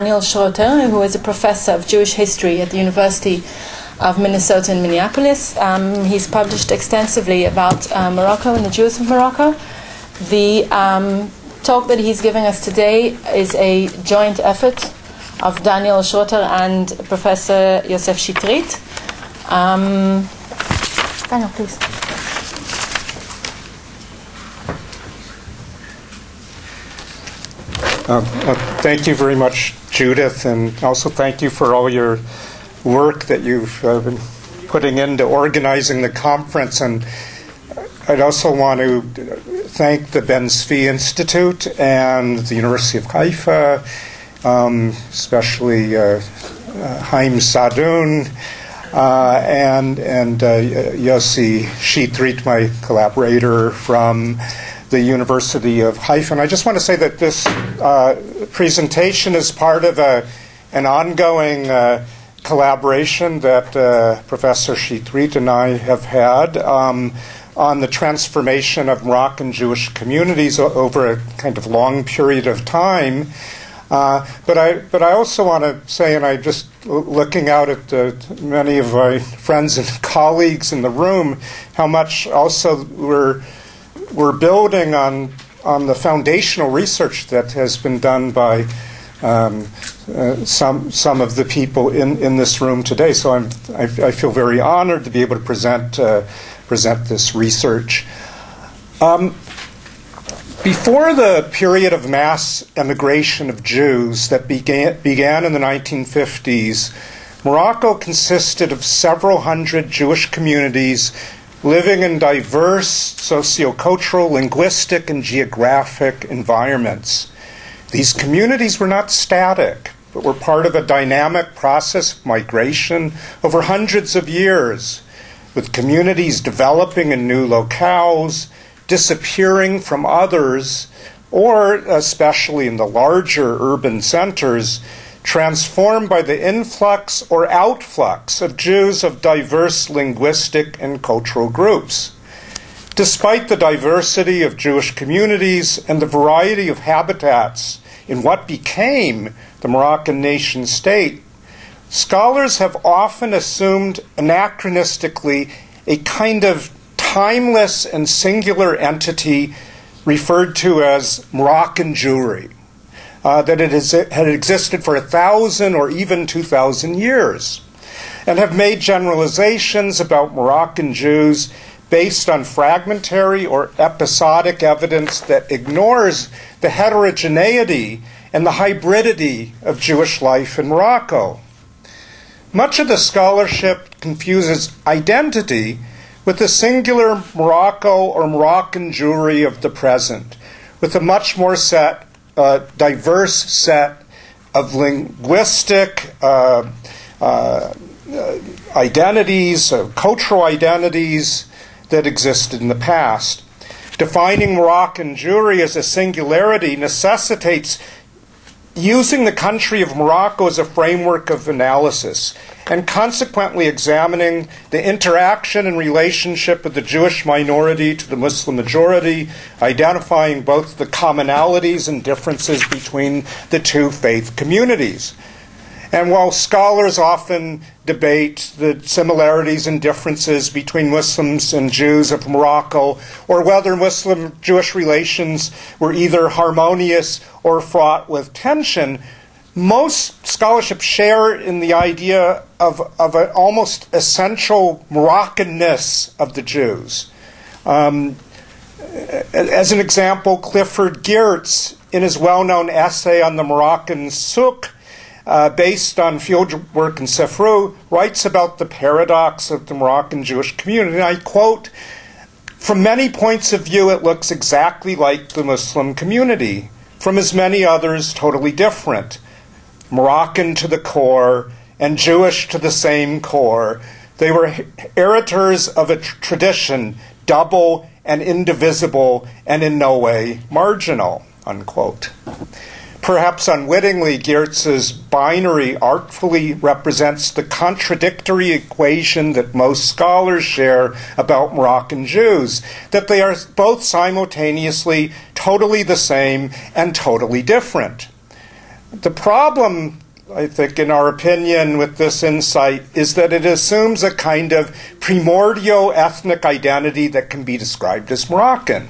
Daniel Schroeter, who is a professor of Jewish history at the University of Minnesota in Minneapolis. Um, he's published extensively about uh, Morocco and the Jews of Morocco. The um, talk that he's giving us today is a joint effort of Daniel Schroeter and Professor Yosef Shitrit. Um, Daniel, please. Uh, uh, thank you very much, Judith, and also thank you for all your work that you've uh, been putting into organizing the conference. And I'd also want to thank the Ben Zvi Institute and the University of Haifa, um, especially uh, Haim Saadoun. Uh, and and uh, Yossi Shitrit, my collaborator from the University of Haifa. And I just want to say that this uh, presentation is part of a, an ongoing uh, collaboration that uh, Professor Shitrit and I have had um, on the transformation of Moroccan Jewish communities over a kind of long period of time. Uh, but I, but I also want to say, and I just looking out at many of my friends and colleagues in the room, how much also we're we're building on on the foundational research that has been done by um, uh, some some of the people in, in this room today. So I'm I, I feel very honored to be able to present uh, present this research. Um, before the period of mass emigration of Jews that began began in the 1950s, Morocco consisted of several hundred Jewish communities living in diverse sociocultural, linguistic, and geographic environments. These communities were not static, but were part of a dynamic process of migration over hundreds of years, with communities developing in new locales, disappearing from others, or, especially in the larger urban centers, transformed by the influx or outflux of Jews of diverse linguistic and cultural groups. Despite the diversity of Jewish communities and the variety of habitats in what became the Moroccan nation state, scholars have often assumed anachronistically a kind of timeless and singular entity referred to as Moroccan Jewry uh, that it has, had existed for a thousand or even two thousand years, and have made generalizations about Moroccan Jews based on fragmentary or episodic evidence that ignores the heterogeneity and the hybridity of Jewish life in Morocco. Much of the scholarship confuses identity with the singular Morocco or Moroccan Jewry of the present, with a much more set uh, diverse set of linguistic uh, uh, identities, cultural identities that existed in the past. Defining Moroccan Jewry as a singularity necessitates using the country of Morocco as a framework of analysis and consequently examining the interaction and relationship of the Jewish minority to the Muslim majority, identifying both the commonalities and differences between the two faith communities. And while scholars often debate the similarities and differences between Muslims and Jews of Morocco, or whether Muslim Jewish relations were either harmonious or fraught with tension, most scholarship share in the idea of, of an almost essential Moroccanness of the Jews. Um, as an example, Clifford Geertz, in his well known essay on the Moroccan souk, uh, based on field work in Sefrou, writes about the paradox of the Moroccan Jewish community. And I quote, from many points of view, it looks exactly like the Muslim community. From as many others, totally different. Moroccan to the core and Jewish to the same core. They were heritors of a tradition, double and indivisible and in no way marginal. Unquote. Perhaps unwittingly, Geertz's binary artfully represents the contradictory equation that most scholars share about Moroccan Jews that they are both simultaneously totally the same and totally different. The problem, I think, in our opinion, with this insight is that it assumes a kind of primordial ethnic identity that can be described as Moroccan.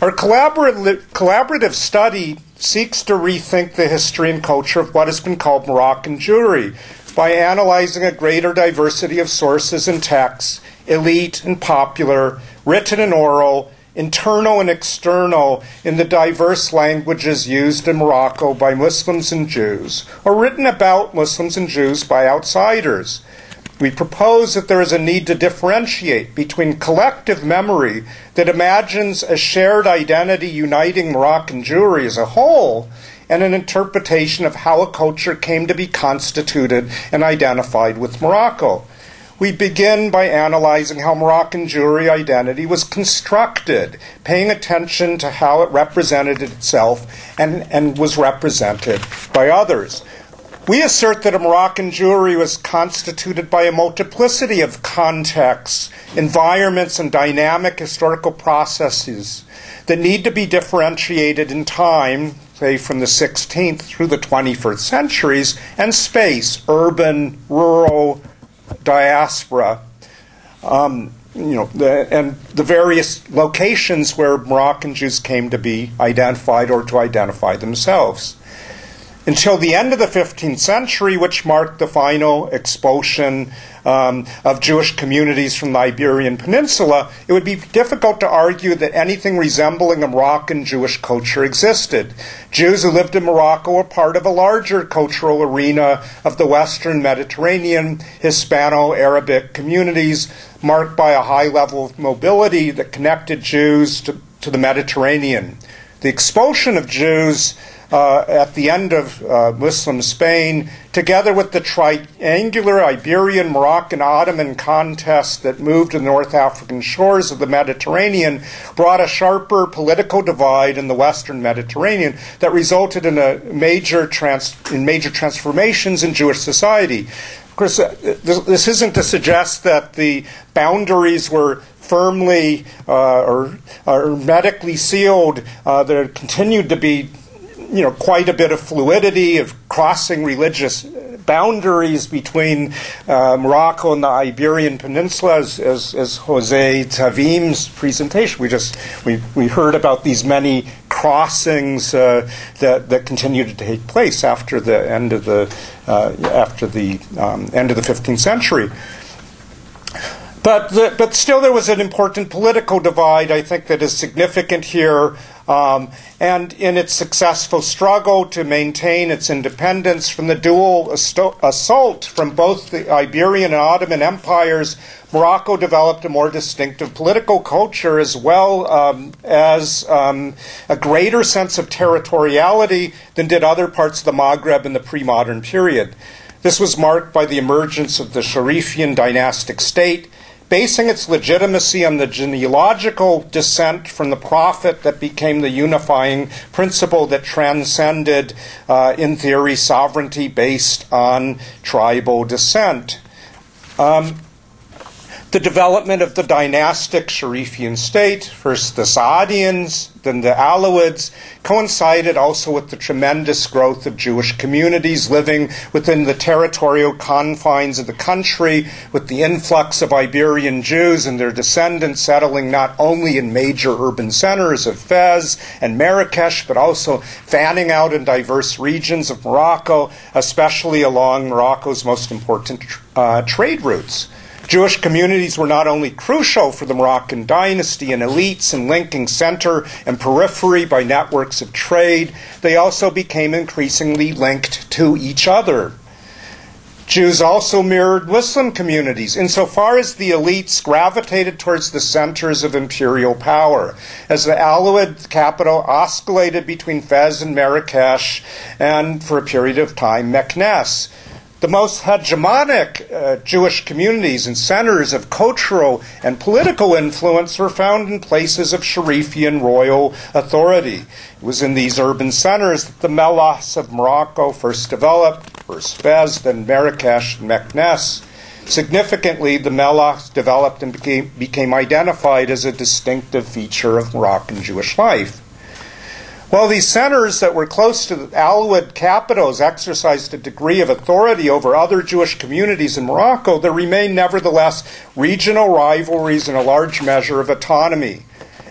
Our collaborative, collaborative study seeks to rethink the history and culture of what has been called Moroccan Jewry by analyzing a greater diversity of sources and texts, elite and popular, written and oral, internal and external, in the diverse languages used in Morocco by Muslims and Jews, or written about Muslims and Jews by outsiders. We propose that there is a need to differentiate between collective memory that imagines a shared identity uniting Moroccan Jewry as a whole and an interpretation of how a culture came to be constituted and identified with Morocco. We begin by analyzing how Moroccan Jewry identity was constructed, paying attention to how it represented itself and, and was represented by others. We assert that a Moroccan Jewry was constituted by a multiplicity of contexts, environments, and dynamic historical processes that need to be differentiated in time, say from the 16th through the 21st centuries, and space, urban, rural, diaspora. Um, you know, the, and the various locations where Moroccan Jews came to be identified or to identify themselves until the end of the 15th century, which marked the final expulsion um, of Jewish communities from the Iberian Peninsula, it would be difficult to argue that anything resembling a Moroccan Jewish culture existed. Jews who lived in Morocco were part of a larger cultural arena of the Western Mediterranean Hispano Arabic communities, marked by a high level of mobility that connected Jews to, to the Mediterranean. The expulsion of Jews uh, at the end of uh, Muslim Spain, together with the triangular Iberian, Moroccan, Ottoman contest that moved to the North African shores of the Mediterranean, brought a sharper political divide in the Western Mediterranean that resulted in a major trans- in major transformations in Jewish society. Of course, uh, this, isn't to suggest that the boundaries were firmly uh, or, or hermetically sealed. Uh, there continued to be you know, quite a bit of fluidity of crossing religious boundaries between uh, Morocco and the Iberian Peninsula, as, as, as Jose Tavim's presentation. We just we, we heard about these many crossings uh, that that continued to take place after the end of the uh, after the um, end of the 15th century. But, the, but still, there was an important political divide, I think, that is significant here. Um, and in its successful struggle to maintain its independence from the dual assault from both the Iberian and Ottoman empires, Morocco developed a more distinctive political culture as well um, as um, a greater sense of territoriality than did other parts of the Maghreb in the pre modern period. This was marked by the emergence of the Sharifian dynastic state basing its legitimacy on the genealogical descent from the prophet that became the unifying principle that transcended, uh, in theory, sovereignty based on tribal descent. Um, the development of the dynastic Sharifian state, first the Saadians, then the Alawids, coincided also with the tremendous growth of Jewish communities living within the territorial confines of the country, with the influx of Iberian Jews and their descendants settling not only in major urban centers of Fez and Marrakesh, but also fanning out in diverse regions of Morocco, especially along Morocco's most important uh, trade routes. Jewish communities were not only crucial for the Moroccan dynasty and elites in linking center and periphery by networks of trade, they also became increasingly linked to each other. Jews also mirrored Muslim communities insofar as the elites gravitated towards the centers of imperial power. As the Alawid capital oscillated between Fez and Marrakesh, and for a period of time, Meknes the most hegemonic uh, Jewish communities and centers of cultural and political influence were found in places of Sharifian royal authority. It was in these urban centers that the Mellahs of Morocco first developed, first Fez, then Marrakesh and Meknes. Significantly, the Mellahs developed and became, became identified as a distinctive feature of Moroccan Jewish life. While these centers that were close to the Alawid capitals exercised a degree of authority over other Jewish communities in Morocco, there remained nevertheless regional rivalries and a large measure of autonomy.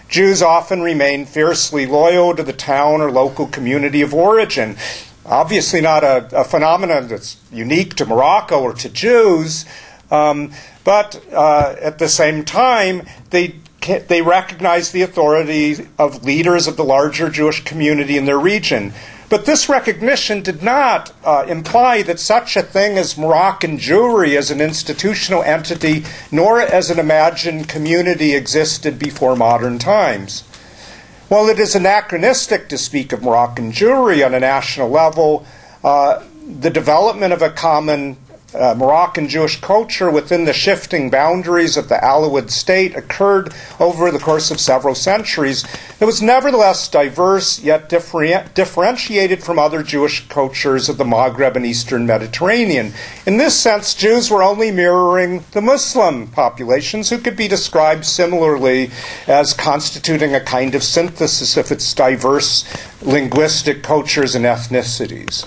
Jews often remained fiercely loyal to the town or local community of origin. Obviously, not a, a phenomenon that's unique to Morocco or to Jews, um, but uh, at the same time, they they recognized the authority of leaders of the larger Jewish community in their region. But this recognition did not uh, imply that such a thing as Moroccan Jewry as an institutional entity, nor as an imagined community, existed before modern times. While it is anachronistic to speak of Moroccan Jewry on a national level, uh, the development of a common uh, Moroccan Jewish culture within the shifting boundaries of the Alawid state occurred over the course of several centuries. It was nevertheless diverse, yet differ- differentiated from other Jewish cultures of the Maghreb and Eastern Mediterranean. In this sense, Jews were only mirroring the Muslim populations, who could be described similarly as constituting a kind of synthesis of its diverse linguistic cultures and ethnicities.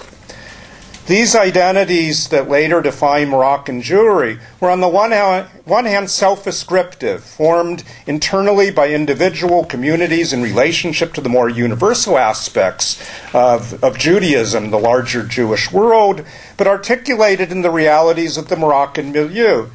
These identities that later define Moroccan Jewry were, on the one hand, hand self ascriptive, formed internally by individual communities in relationship to the more universal aspects of, of Judaism, the larger Jewish world, but articulated in the realities of the Moroccan milieu.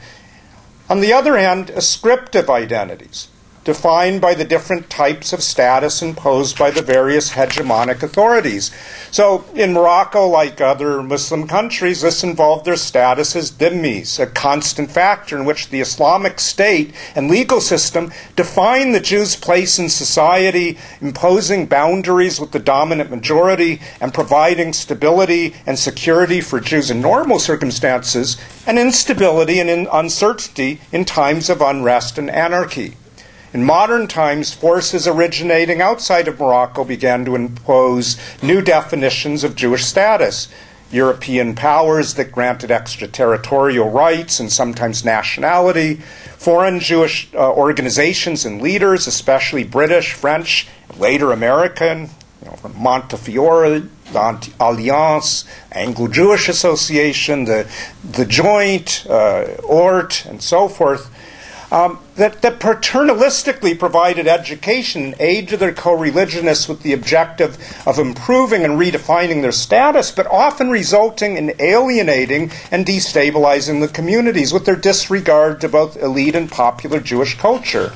On the other hand, ascriptive identities, defined by the different types of status imposed by the various hegemonic authorities. So, in Morocco, like other Muslim countries, this involved their status as dhimmis, a constant factor in which the Islamic state and legal system define the Jews' place in society, imposing boundaries with the dominant majority and providing stability and security for Jews in normal circumstances, and instability and uncertainty in times of unrest and anarchy. In modern times, forces originating outside of Morocco began to impose new definitions of Jewish status. European powers that granted extraterritorial rights and sometimes nationality, foreign Jewish uh, organizations and leaders, especially British, French, later American, you know, Montefiore, the Alliance, Anglo Jewish Association, the, the Joint, uh, ORT, and so forth, um, that, that paternalistically provided education and aid to their co religionists with the objective of improving and redefining their status, but often resulting in alienating and destabilizing the communities with their disregard to both elite and popular Jewish culture.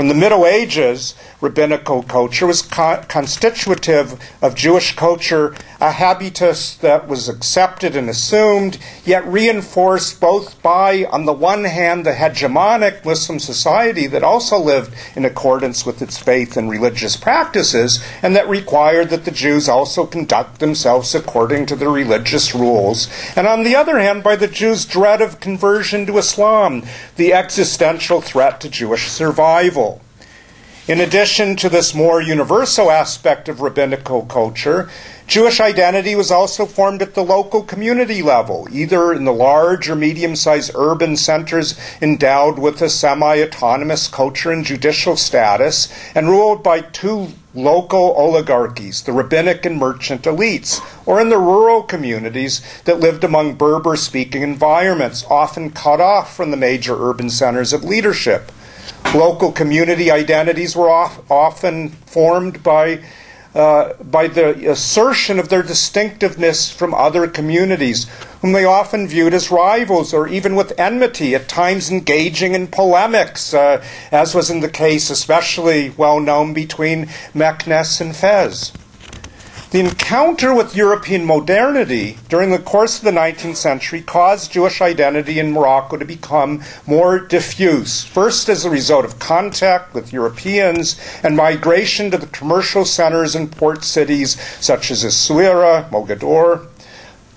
From the Middle Ages, rabbinical culture was co- constitutive of Jewish culture, a habitus that was accepted and assumed, yet reinforced both by, on the one hand, the hegemonic Muslim society that also lived in accordance with its faith and religious practices, and that required that the Jews also conduct themselves according to the religious rules, and on the other hand, by the Jews' dread of conversion to Islam, the existential threat to Jewish survival. In addition to this more universal aspect of rabbinical culture, Jewish identity was also formed at the local community level, either in the large or medium sized urban centers endowed with a semi autonomous culture and judicial status, and ruled by two local oligarchies, the rabbinic and merchant elites, or in the rural communities that lived among Berber speaking environments, often cut off from the major urban centers of leadership. Local community identities were off, often formed by, uh, by the assertion of their distinctiveness from other communities, whom they often viewed as rivals or even with enmity, at times engaging in polemics, uh, as was in the case especially well known between Meknes and Fez. The encounter with European modernity during the course of the 19th century caused Jewish identity in Morocco to become more diffuse, first as a result of contact with Europeans and migration to the commercial centers and port cities such as Essaouira, Mogador,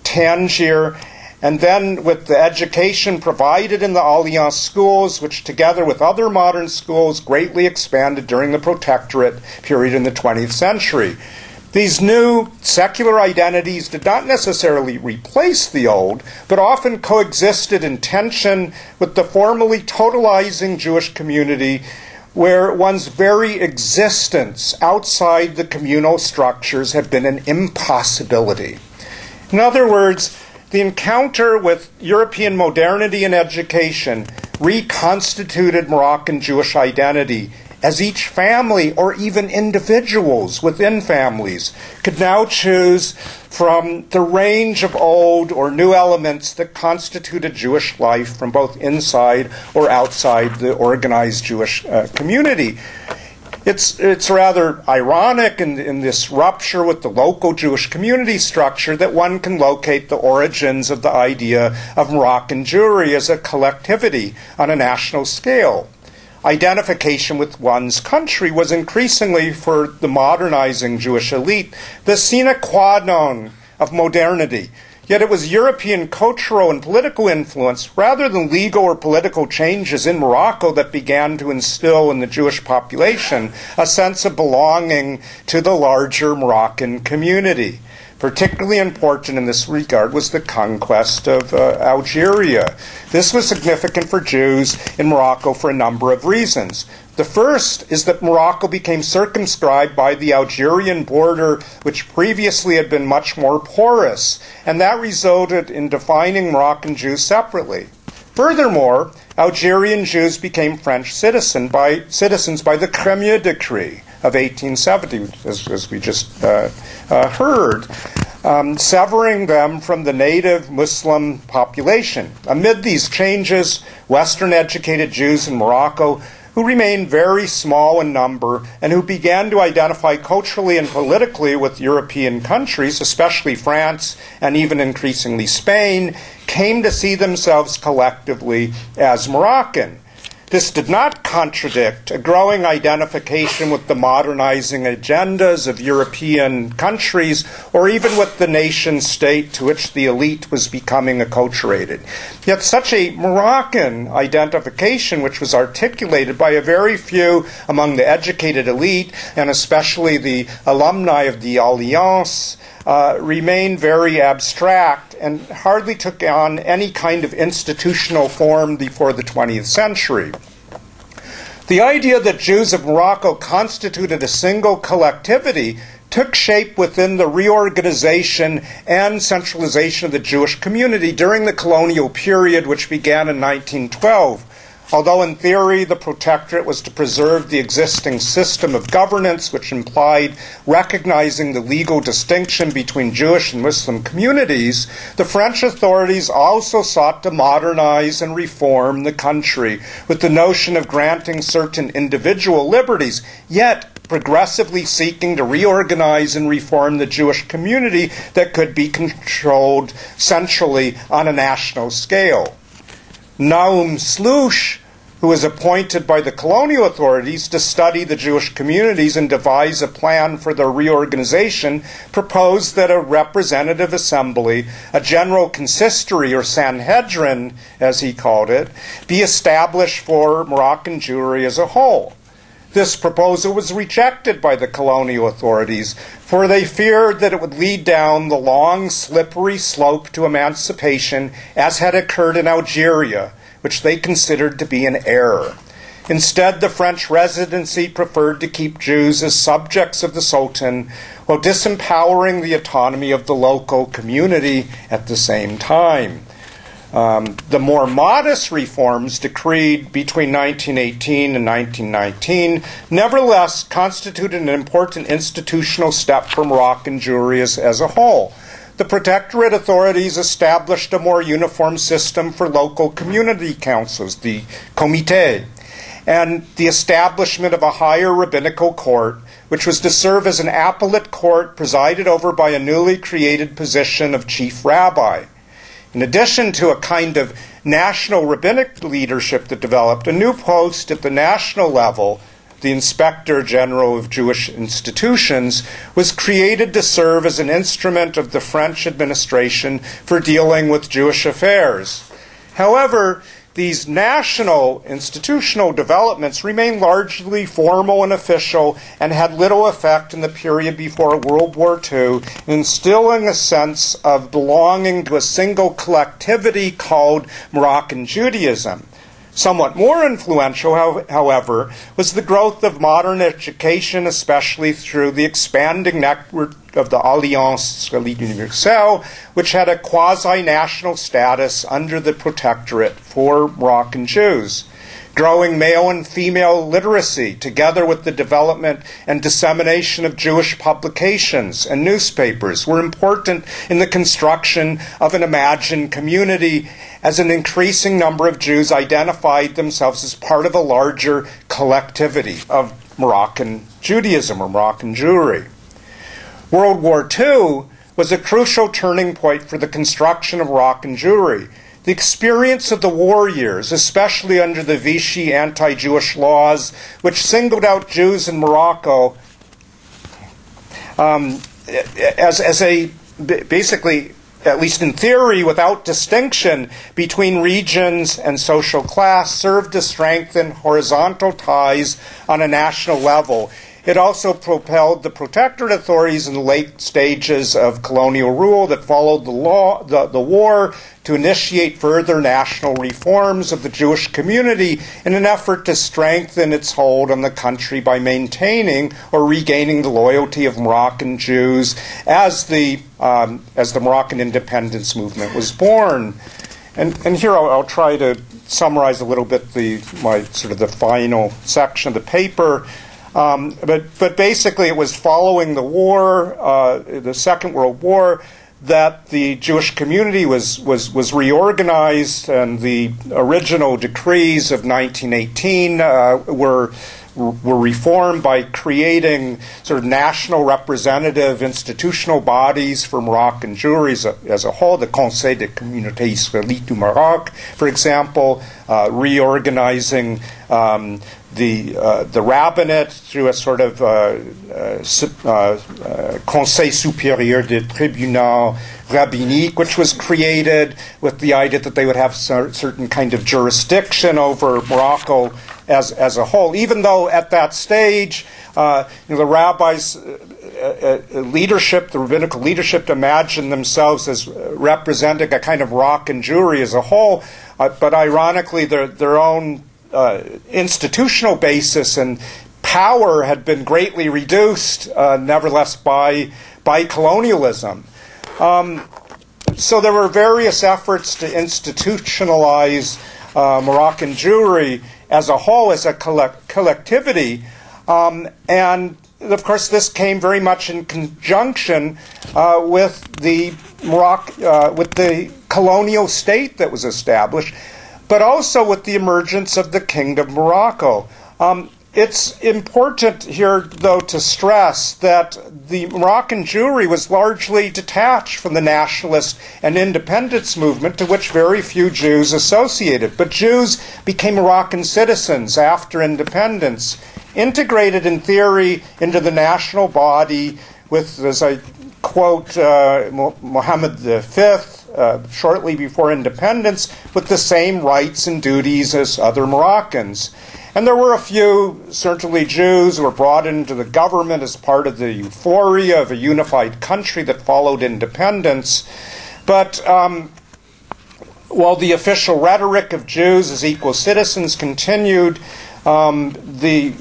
Tangier, and then with the education provided in the Alliance schools, which together with other modern schools greatly expanded during the protectorate period in the 20th century. These new secular identities did not necessarily replace the old, but often coexisted in tension with the formally totalizing Jewish community where one's very existence outside the communal structures had been an impossibility. In other words, the encounter with European modernity and education reconstituted Moroccan Jewish identity as each family or even individuals within families could now choose from the range of old or new elements that constituted Jewish life from both inside or outside the organized Jewish uh, community. It's, it's rather ironic in, in this rupture with the local Jewish community structure that one can locate the origins of the idea of Moroccan Jewry as a collectivity on a national scale identification with one's country was increasingly for the modernizing Jewish elite the sine qua non of modernity. Yet it was European cultural and political influence rather than legal or political changes in Morocco that began to instill in the Jewish population a sense of belonging to the larger Moroccan community. Particularly important in this regard was the conquest of uh, Algeria. This was significant for Jews in Morocco for a number of reasons. The first is that Morocco became circumscribed by the Algerian border, which previously had been much more porous, and that resulted in defining Moroccan Jews separately. Furthermore, Algerian Jews became French citizen by, citizens by the Crémieux Decree of 1870, as, as we just uh, uh, heard, um, severing them from the native Muslim population. Amid these changes, Western educated Jews in Morocco who remained very small in number and who began to identify culturally and politically with European countries, especially France and even increasingly Spain, came to see themselves collectively as Moroccan. This did not contradict a growing identification with the modernizing agendas of European countries or even with the nation state to which the elite was becoming acculturated. Yet such a Moroccan identification, which was articulated by a very few among the educated elite and especially the alumni of the Alliance, uh, remained very abstract and hardly took on any kind of institutional form before the 20th century. The idea that Jews of Morocco constituted a single collectivity took shape within the reorganization and centralization of the Jewish community during the colonial period, which began in 1912. Although in theory the protectorate was to preserve the existing system of governance, which implied recognizing the legal distinction between Jewish and Muslim communities, the French authorities also sought to modernize and reform the country with the notion of granting certain individual liberties, yet progressively seeking to reorganize and reform the Jewish community that could be controlled centrally on a national scale. Nahum Slouschz who was appointed by the colonial authorities to study the Jewish communities and devise a plan for their reorganization, proposed that a representative assembly, a general consistory or Sanhedrin, as he called it, be established for Moroccan Jewry as a whole. This proposal was rejected by the colonial authorities, for they feared that it would lead down the long, slippery slope to emancipation as had occurred in Algeria which they considered to be an error. Instead, the French residency preferred to keep Jews as subjects of the Sultan while disempowering the autonomy of the local community at the same time. Um, the more modest reforms decreed between 1918 and 1919 nevertheless constituted an important institutional step for Moroccan Jewry as, as a whole the protectorate authorities established a more uniform system for local community councils, the comité, and the establishment of a higher rabbinical court, which was to serve as an appellate court presided over by a newly created position of chief rabbi. In addition to a kind of national rabbinic leadership that developed, a new post at the national level the Inspector General of Jewish Institutions, was created to serve as an instrument of the French administration for dealing with Jewish affairs. However, these national institutional developments remained largely formal and official and had little effect in the period before World War II, instilling a sense of belonging to a single collectivity called Moroccan Judaism. Somewhat more influential, however, was the growth of modern education, especially through the expanding network of the Alliance Israélite Universelle, which had a quasi national status under the protectorate for Moroccan Jews growing male and female literacy, together with the development and dissemination of Jewish publications and newspapers, were important in the construction of an imagined community as an increasing number of Jews identified themselves as part of a larger collectivity of Moroccan Judaism or Moroccan Jewry. World War II was a crucial turning point for the construction of Moroccan Jewry the experience of the war years, especially under the Vichy anti Jewish laws, which singled out Jews in Morocco um, as, as a basically, at least in theory, without distinction between regions and social class, served to strengthen horizontal ties on a national level it also propelled the protectorate authorities in the late stages of colonial rule that followed the law, the, the war to initiate further national reforms of the Jewish community in an effort to strengthen its hold on the country by maintaining or regaining the loyalty of Moroccan Jews as the um, as the Moroccan independence movement was born. And, and here I'll, I'll try to summarize a little bit the my sort of the final section of the paper. Um, but, but basically, it was following the war, uh, the Second World War, that the Jewish community was, was, was reorganized, and the original decrees of 1918 uh, were were reformed by creating sort of national representative institutional bodies for Moroccan Jewry as a, as a whole, the Conseil de Communauté Israélite du Maroc, for example, uh, reorganizing um, the uh, the rabbinate through a sort of uh, uh, uh, Conseil supérieur des tribunaux rabbiniques, which was created with the idea that they would have certain kind of jurisdiction over Morocco as as a whole. Even though at that stage, uh, you know, the rabbis. leadership, the rabbinical leadership, imagined themselves as representing a kind of Moroccan Jewry as a whole, but ironically, their their own uh, institutional basis and power had been greatly reduced, uh, nevertheless, by, by colonialism. Um, so there were various efforts to institutionalize uh, Moroccan Jewry as a whole, as a collect- collectivity. Um, and of course, this came very much in conjunction uh, with the Morocco, uh, with the colonial state that was established but also with the emergence of the Kingdom of Morocco. Um, it's important here, though, to stress that the Moroccan Jewry was largely detached from the nationalist and independence movement to which very few Jews associated. But Jews became Moroccan citizens after independence, integrated in theory into the national body with, as I quote, uh, Mohammed V uh, shortly before independence with the same rights and duties as other Moroccans. And there were a few, certainly Jews, who were brought into the government as part of the euphoria of a unified country that followed independence. But um, while the official rhetoric of Jews as equal citizens continued, um, the,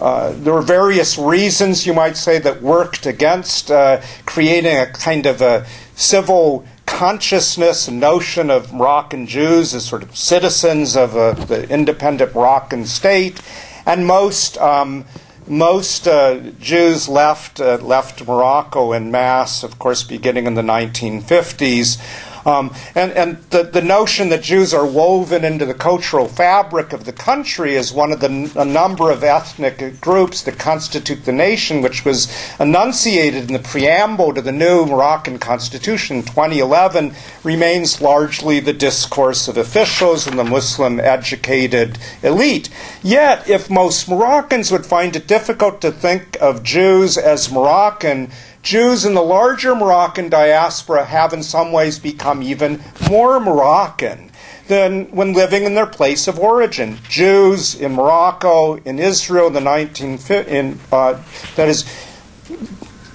uh, there were various reasons, you might say, that worked against uh, creating a kind of a civil consciousness and notion of Moroccan Jews as sort of citizens of a, the independent Moroccan state, and most um, most uh, Jews left uh, left Morocco in mass, of course, beginning in the 1950s. Um, and and the, the notion that Jews are woven into the cultural fabric of the country is one of the a number of ethnic groups that constitute the nation, which was enunciated in the preamble to the new Moroccan constitution in 2011, remains largely the discourse of officials and the Muslim educated elite. Yet, if most Moroccans would find it difficult to think of Jews as Moroccan, Jews in the larger Moroccan diaspora have in some ways become even more Moroccan than when living in their place of origin. Jews in Morocco, in Israel in the 19 in, uh, that is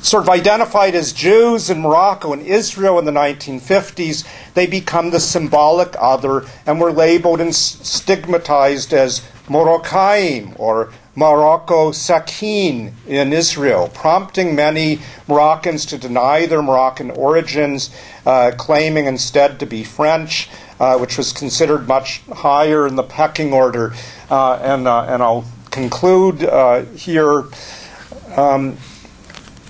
sort of identified as Jews in Morocco and Israel in the 1950s, they become the symbolic other and were labeled and stigmatized as Moroccaim or Morocco Sakin in Israel, prompting many Moroccans to deny their Moroccan origins, uh, claiming instead to be French, uh, which was considered much higher in the pecking order. Uh, and, uh, and I'll conclude uh, here. Um,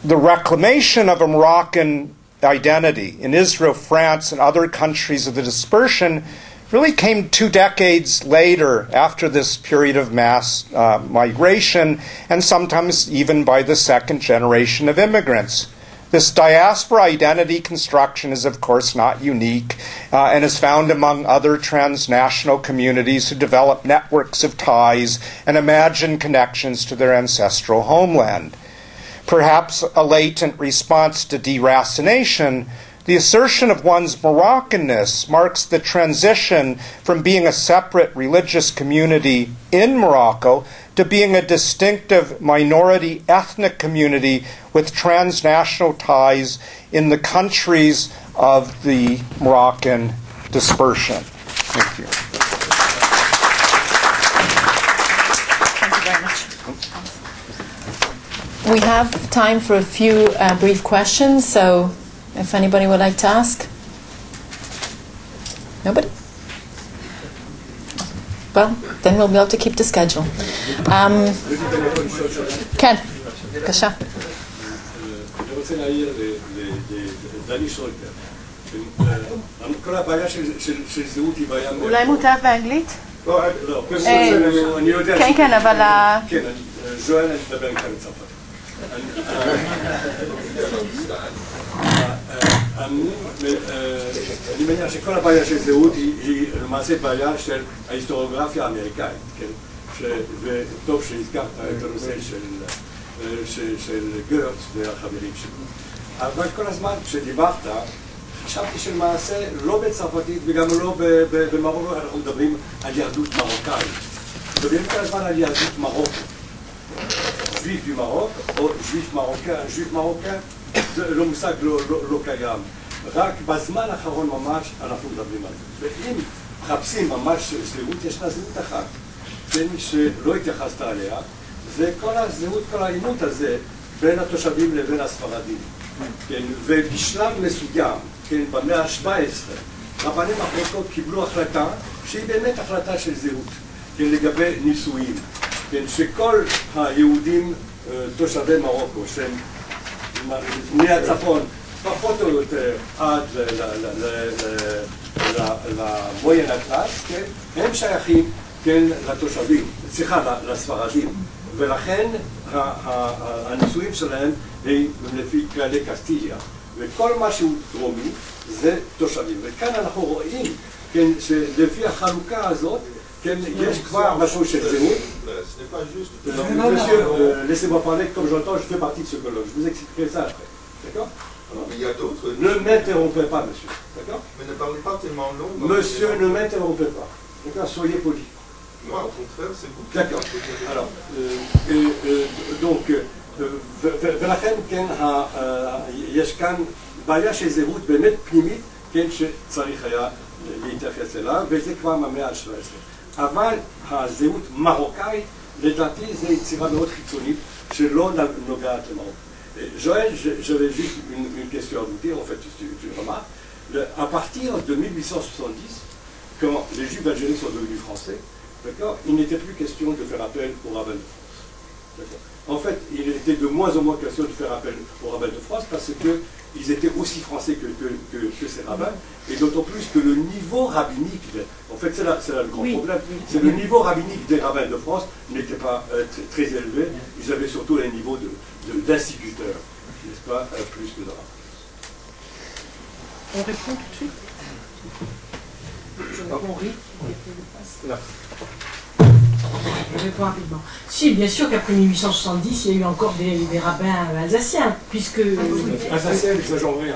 the reclamation of a Moroccan identity in Israel, France, and other countries of the dispersion really came two decades later after this period of mass uh, migration, and sometimes even by the second generation of immigrants. This diaspora identity construction is, of course, not unique uh, and is found among other transnational communities who develop networks of ties and imagine connections to their ancestral homeland. Perhaps a latent response to deracination, the assertion of one's Moroccanness marks the transition from being a separate religious community in Morocco to being a distinctive minority ethnic community with transnational ties in the countries of the Moroccan dispersion. Thank you. We have time for a few uh, brief questions, so if anybody would like to ask. Nobody? Well, then we'll be able to keep the schedule. Um, כן, בבקשה. אני רוצה להעיר לדני שויקר. כל הבעיה של זהות היא בעיה... אולי מוטב באנגלית? לא, אני יודע... כן, כן, אבל... כן, ז'ואל, אני מדבר איתך בצרפת. אני מניח שכל הבעיה של זהות היא למעשה בעיה של ההיסטוריוגרפיה האמריקאית, כן? וטוב שהזכרת את הנושא של גרץ והחברים שלו. אבל כל הזמן כשדיברת, חשבתי שלמעשה לא בצרפתית וגם לא במרוקו אנחנו מדברים על יהדות מרוקאית. מדברים כל הזמן על יהדות מרוקו. du Maroc, או juif מרוקאי, juif מרוקאי, זה לא מושג לא, לא, לא קיים. רק בזמן האחרון ממש אנחנו מדברים על זה. ואם מחפשים ממש זהות, ישנה זהות אחת, כן, שלא התייחסת עליה, זה כל הזהות, כל העימות הזה בין התושבים לבין הספרדים. כן, ובשלב מסוים, כן, במאה ה-17, רבני מחלוקות קיבלו החלטה שהיא באמת החלטה של זהות, כן, לגבי נישואים. כן, שכל היהודים תושבי מרוקו, שהם מהצפון פחות או יותר עד למויין אטלס, כן, הם שייכים, כן, לתושבים, סליחה, לספרדים, ולכן הנישואים שלהם הם לפי כללי קסטיליה, וכל מה שהוא דרומי זה תושבים, וכאן אנחנו רואים, כן, שלפי החלוקה הזאת כן, יש כבר משהו של זהות. Monsieur, laissez-moi parler comme j'entends, je fais partie de ce colloque. Je vous expliquerai ça après. D'accord Mais il y a d'autres. Ne m'interrompez pas, monsieur. D'accord Mais ne parlez pas tellement long. Monsieur, ne m'interrompez pas. D'accord Soyez poli. Moi, au contraire, c'est vous. D'accord. Alors, donc, ולכן, כן, יש כאן בעיה של זהות באמת פנימית, כן, שצריך היה להתייחס אליו, וזה כבר מהמאה ה-17. אבל הזהות מרוקאית, לדעתי זו יצירה מאוד חיצונית שלא נוגעת למרוקו. Joël, j'avais juste une, une, question à vous dire, en fait, tu, tu remarques. Le, à partir de 1870, quand les Juifs algériens sont devenus français, il n'était plus question de faire appel au rabbin de France. En fait, il était de moins en moins question de faire appel au rabbin de France parce que ils étaient aussi français que, que, que, que ces rabbins, et d'autant plus que le niveau rabbinique, en fait c'est là, là, le grand oui. problème, c'est le niveau rabbinique des rabbins de France n'était pas euh, très, très, élevé, ils avaient surtout un niveau d'instituteurs, de, n'est-ce pas, euh, plus que de rabbins. On répond tout de suite? Je réponds oui. Je réponds rapidement. Si, bien sûr qu'après 1870, il y a eu encore des, des rabbins alsaciens, puisque... Alsacien, n'exagérons rien.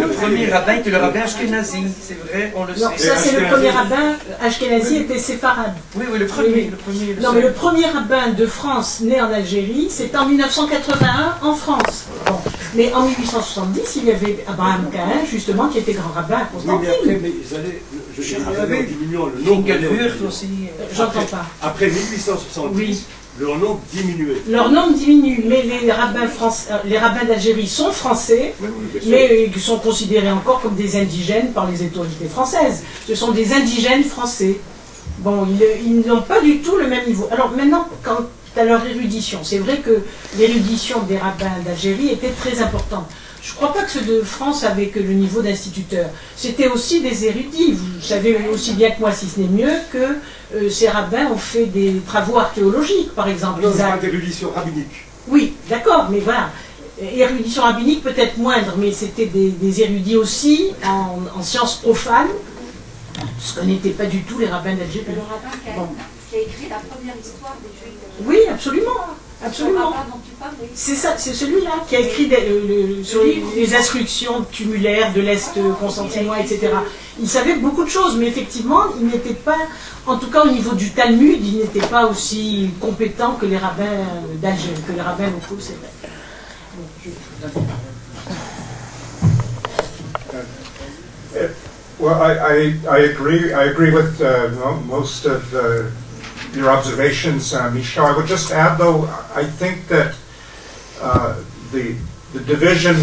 Le premier, rabbin était le rabbin Ashkenazi, c'est vrai, on le Non, sait. ça c'est le premier rabbin. Ashkenazi était séfarade. Oui, oui, le premier. Oui, oui. Le premier Non, mais le premier rabbin de France né en Algérie, c'est en 1981 en France. Mais en 1870, il y avait Abraham Cahen, justement, qui était grand rabbin à Oui, mais après, Constantine. mais ils allaient, je en diminuant le nombre. De- aussi. euh, J'entends pas. Après 1870, Oui. leur nombre diminuait. Leur nombre diminue, mais les rabbins, France- euh, les rabbins d'Algérie sont français, Oui, oui, mais ils sont considérés encore comme des indigènes par les autorités françaises. Ce sont des indigènes français. Bon, ils, ils n'ont pas du tout le même niveau. Alors maintenant, quant à leur érudition, c'est vrai que l'érudition des rabbins d'Algérie était très importante. Je ne crois pas que ceux de France avaient que le niveau d'instituteur. C'était aussi des érudits. Vous savez aussi bien que moi, si ce n'est mieux, que euh, ces rabbins ont fait des travaux archéologiques, par exemple. Non, a- pas d'érudition rabbinique. oui, d'accord, mais voilà. Érudition rabbinique peut-être moindre, mais c'était des, des érudits aussi en, en sciences profanes, ce que n'étaient pas du tout les rabbins d'Algérie. Le rabbin qui a, Bon. qui a écrit la première histoire des Juifs. Oui, absolument, absolument. oui. C'est ça, c'est celui-là qui a écrit des- le- le- sur les, les instructions tumulaires de l'Est constantinois, etc. Il savait beaucoup de choses, mais effectivement, il n'était pas, en tout cas au niveau du Talmud, il n'était pas aussi compétent que les rabbins d'Algérie, que les rabbins locaux, c'est vrai. Je- Well, I, I, I agree. I agree with uh, mo- most of uh, your observations, uh, Michel. I would just add, though, I think that uh, the the division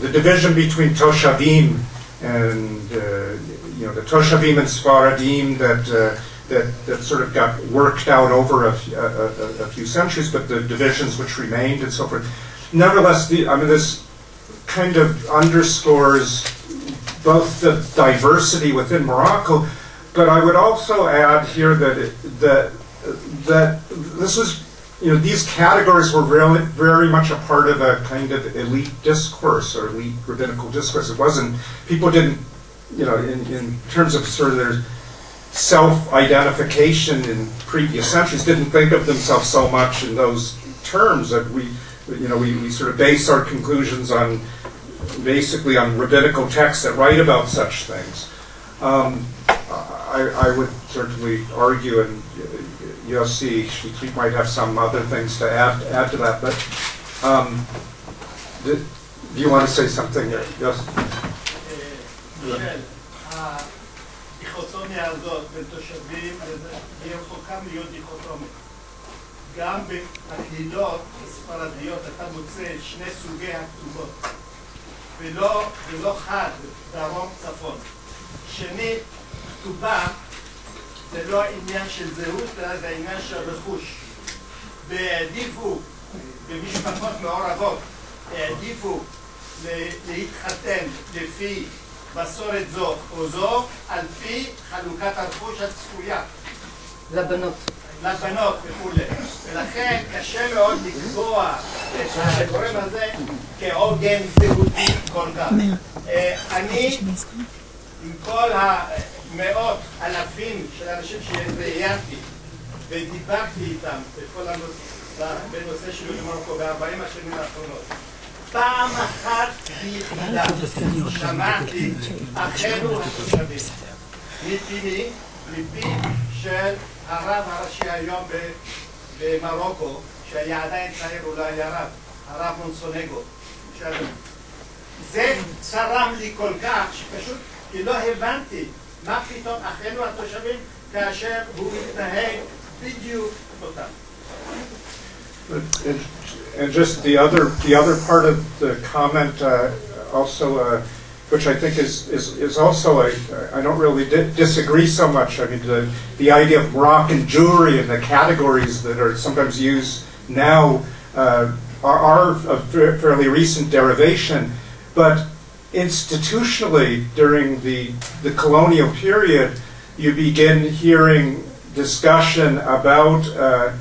the division between Toshavim and uh, you know the Toshavim and Sfaradim that. Uh, that, that sort of got worked out over a few centuries, but the divisions which remained and so forth. Nevertheless, the, I mean, this kind of underscores both the diversity within Morocco, but I would also add here that it, that that this was you know these categories were really very much a part of a kind of elite discourse or elite rabbinical discourse. It wasn't people didn't you know in, in terms of sort of their self-identification in previous centuries didn't think of themselves so much in those terms that we you know we, we sort of base our conclusions on basically on rabbinical texts that write about such things. Um, I, I would certainly argue, and you'll see, she, she might have some other things to add, add to that, but um, do, do you want to say something? Yes? של הדיכוטומיה הזאת בין תושבים, אז היא רחוקה להיות דיכוטומיה. גם בקהילות הספרדיות אתה מוצא שני סוגי הכתובות, ולא, ולא חד, דרום צפון. שנית, כתובה זה לא עניין של זהות, אלא זה עניין של רכוש. והעדיפו, במשפחות מעורבות, העדיפו להתחתן לפי מסורת זו או זו, על פי חלוקת הרכוש הצפויה. לבנות. לבנות וכולי. ולכן קשה מאוד לקבוע את הגורם הזה כעוגן זהותי כל כך. אה, אני, עם כל המאות אלפים של אנשים שראיינתי ודיברתי איתם בכל הנושא, בנושא של מרוקו ב-40 השנים האחרונות, פעם אחת ויחידה שמעתי אחינו התושבים מפיני, מפי של הרב הראשי היום במרוקו, שהיה עדיין צעיר, הוא לא היה רב, הרב מונסונגו. זה צרם לי כל כך, שפשוט כי לא הבנתי מה פתאום אחינו התושבים כאשר הוא מתנהג בדיוק אותם? And, just the other the other part of the comment uh, also uh, which I think is, is, is also a, I don't really di disagree so much. I mean, the, the idea of Moroccan Jewry and the categories that are sometimes used now uh, are, are a fairly recent derivation. But institutionally during the, the colonial period, you begin hearing discussion about uh,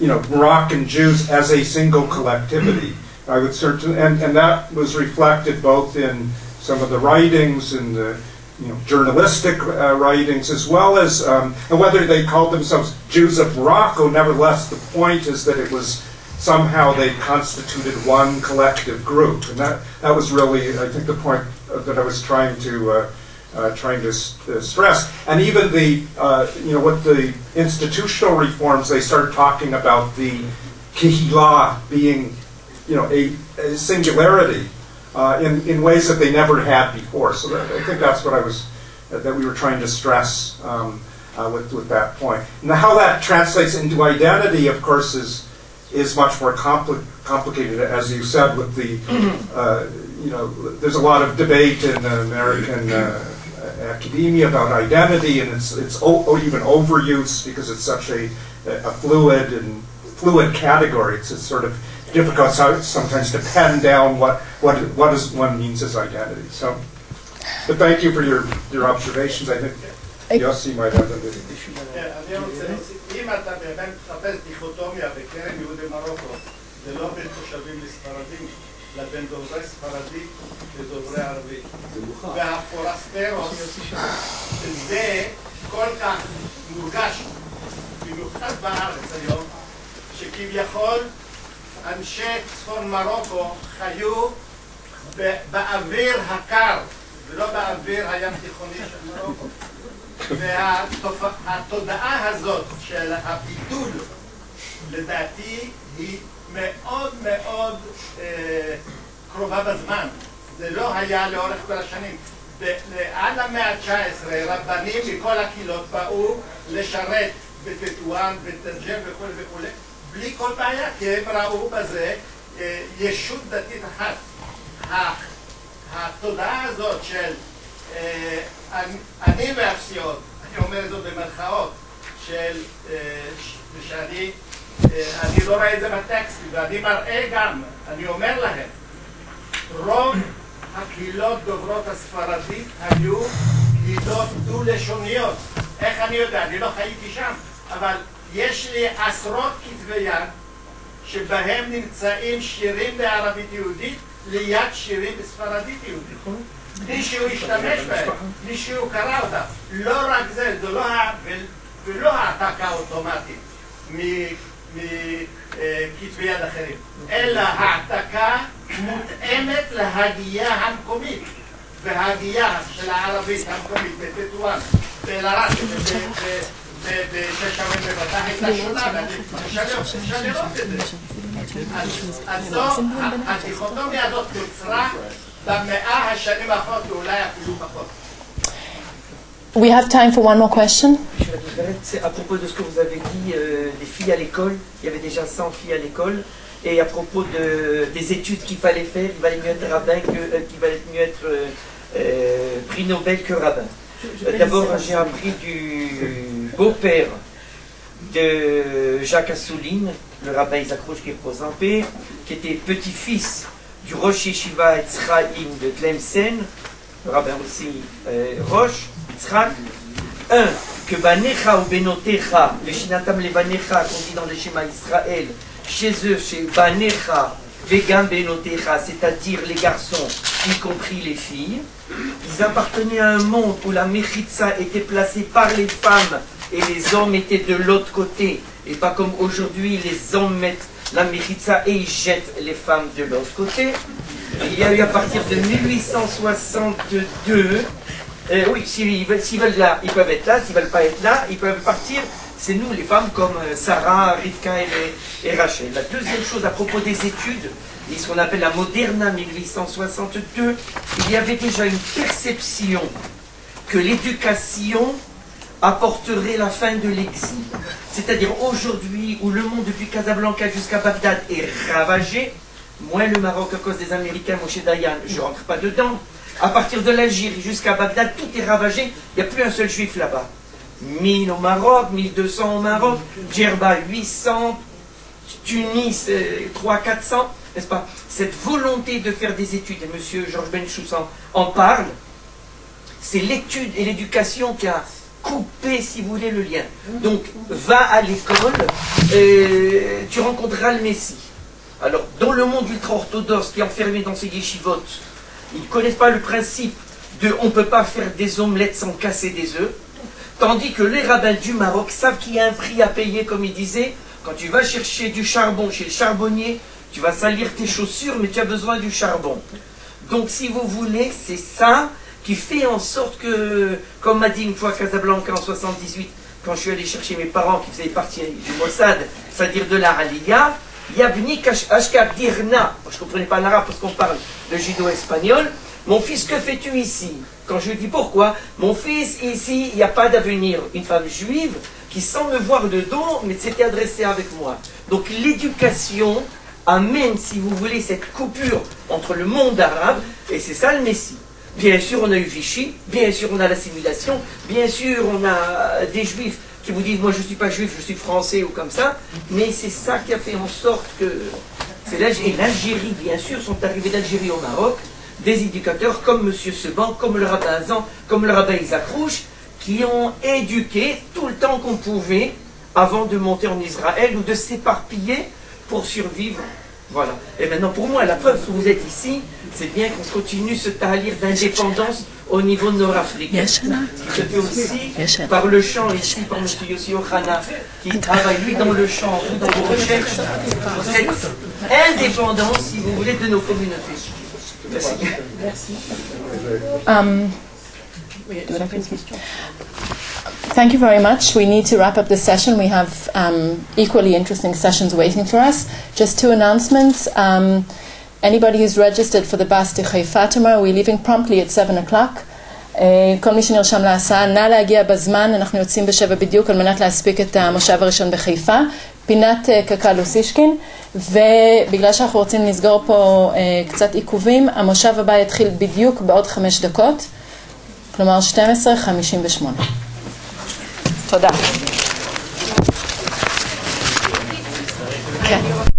you know, Moroccan Jews as a single collectivity. I would certainly, and, and that was reflected both in some of the writings and the, you know, journalistic uh, writings, as well as, um, and whether they called themselves Jews of Morocco, nevertheless, the point is that it was somehow they constituted one collective group. And that, that was really, I think, the point that I was trying to, uh, uh, trying to uh, stress. And even the, uh, you know, what the institutional reforms, they start talking about the kihila being, you know, a, a singularity uh, in, in ways that they never had before. So that, I think that's what I was, that we were trying to stress um, uh, with, with that point. Now, how that translates into identity, of course, is, is much more compli- complicated, as you said, with the, uh, you know, there's a lot of debate in American uh, academia about identity, and it's, it's o- or even overuse because it's such a, a fluid and fluid category. It's, it's sort of difficult so- sometimes to pen down what, what, what is one means as identity. So, but thank you for your, your observations. I think Yossi might have a כן, לספרדים, אלא בין דוברי ספרדית לדוברי ערבית. והפורסטרוס, זה כל כך מורגש, במיוחד בארץ היום, שכביכול אנשי צפון מרוקו חיו באוויר הקר, ולא באוויר הים תיכוני של מרוקו. והתודעה הזאת של הבידול, לדעתי, היא מאוד מאוד אה, קרובה בזמן. זה לא היה לאורך כל השנים. עד המאה ה-19 רבנים מכל הקהילות באו לשרת בטטואן, בטנג'ר וכו' וכו', בלי כל בעיה, כי הם ראו בזה אה, ישות דתית אחת. התודעה הזאת של אה, אני- והפסיעות, אני אומר זאת במרכאות, של, אה, שאני אני לא רואה את זה בטקסטים, ואני מראה גם, אני אומר להם, רוב הקהילות דוברות הספרדית היו קהילות דו-לשוניות. איך אני יודע? אני לא חייתי שם, אבל יש לי עשרות כתבי יד שבהם נמצאים שירים בערבית יהודית ליד שירים בספרדית יהודית. מישהו השתמש בהם, מישהו קרא אותם. לא רק זה, זה לא, ולא העתקה אוטומטית מכתבי יד אחרים, אלא העתקה מותאמת להגייה המקומית. והגייה של הערבית המקומית בטטואן, באל-עראק, בשש שעות בבתה הייתה שונה, אפשר לראות את זה. אז זו, הדיכוטומיה הזאת נוצרה במאה השנים האחרונות, ואולי אפילו פחות. We have time for one more question. C'est à propos de ce que vous avez dit euh, des filles à l'école. Il y avait déjà 100 filles à l'école. Et à propos de, des études qu'il fallait faire, il valait mieux être rabbin que, euh, qu'il valait mieux être euh, euh, prix Nobel que rabbin. Euh, D'abord, j'ai appris du beau-père de Jacques Assouline, le rabbin Isaac Roche qui repose en paix, qui était petit-fils du Rosh Yeshiva Etzraïm de Tlemcen, le rabbin aussi euh, Roche, Yitzhak. Un, que Banecha ou Benotecha, le Shinatam le Banecha, qu'on dit dans le schéma Israël, chez eux, chez Banecha, Vegan Benotecha, c'est-à-dire les garçons, y compris les filles, ils appartenaient à un monde où la Mechitza était placée par les femmes et les hommes étaient de l'autre côté, et pas comme aujourd'hui, les hommes mettent la Mechitza et ils jettent les femmes de l'autre côté. Il y a eu à partir de 1862 euh, oui, s'ils veulent, là, ils peuvent être là. S'ils veulent pas être là, ils peuvent partir. C'est nous, les femmes, comme euh, Sarah, Rivka et Rachel. La deuxième chose à propos des études, et ce qu'on appelle la Moderna 1862, il y avait déjà une perception que l'éducation apporterait la fin de l'exil. C'est-à-dire aujourd'hui où le monde depuis Casablanca jusqu'à Bagdad est ravagé, moins le Maroc à cause des Américains, Moshe Dayan, je rentre pas dedans. À partir de l'Algérie jusqu'à Bagdad, tout est ravagé, il n'y a plus un seul juif là-bas. 1000 au Maroc, 1200 au Maroc, Djerba 800, Tunis 300-400, n'est-ce pas? Cette volonté de faire des études, et M. Georges Benchous en, en parle, c'est l'étude et l'éducation qui a coupé, si vous voulez, le lien. Donc, va à l'école, euh, tu rencontreras le Messie. Alors, dans le monde ultra-orthodoxe qui est enfermé dans ses yeshivotes, ils ne connaissent pas le principe de on ne peut pas faire des omelettes sans casser des œufs, tandis que les rabbins du Maroc savent qu'il y a un prix à payer, comme il disait, quand tu vas chercher du charbon chez le charbonnier, tu vas salir tes chaussures, mais tu as besoin du charbon. Donc si vous voulez, c'est ça qui fait en sorte que, comme m'a dit une fois Casablanca en 78, quand je suis allé chercher mes parents qui faisaient partie du Mossad, c'est-à-dire de la Yabni Ashkab Dirna, je ne comprenais pas l'arabe parce qu'on parle de judo-espagnol, mon fils, que fais-tu ici? Quand je lui dis pourquoi, mon fils, ici, il n'y a pas d'avenir. Une femme juive qui, sans me voir de dos, mais s'était adressée avec moi. Donc l'éducation amène, si vous voulez, cette coupure entre le monde arabe, et c'est ça le Messie. Bien sûr, on a eu Vichy, bien sûr, on a l'assimilation, bien sûr, on a des juifs qui vous disent, moi je ne suis pas juif, je suis français ou comme ça, mais c'est ça qui a fait en sorte que... Et l'Algérie, bien sûr, sont arrivés d'Algérie au Maroc, des éducateurs comme M. Seban, comme le rabbin Azan, comme le rabbin Isaac Rouge, qui ont éduqué tout le temps qu'on pouvait avant de monter en Israël ou de s'éparpiller pour survivre. Voilà. Et maintenant, pour moi, la preuve que vous êtes ici, c'est bien qu'on continue ce talir d'indépendance au niveau nord-africain. Qui se fait aussi par le chant ici, par M. Yossi Ohana, qui travaille lui dans le chant, vous dans vos recherches, cette indépendance, si vous voulez, de nos communautés. Merci. Merci. Um, Thank you very much. We need to wrap up the session. We have um, equally interesting sessions waiting for us. Just two announcements. Um, anybody who's registered for the Bas de Haifa tomorrow, we're leaving promptly at 7 o'clock. כל מי שנרשם להסעה, נא להגיע בזמן, אנחנו יוצאים בשבע בדיוק על מנת להספיק את המושב הראשון בחיפה. פינת קק"ל אוסישקין, ובגלל שאנחנו רוצים לסגור פה קצת עיכובים, המושב הבא יתחיל בדיוק בעוד חמש דקות, כלומר 12:58. תודה. כן.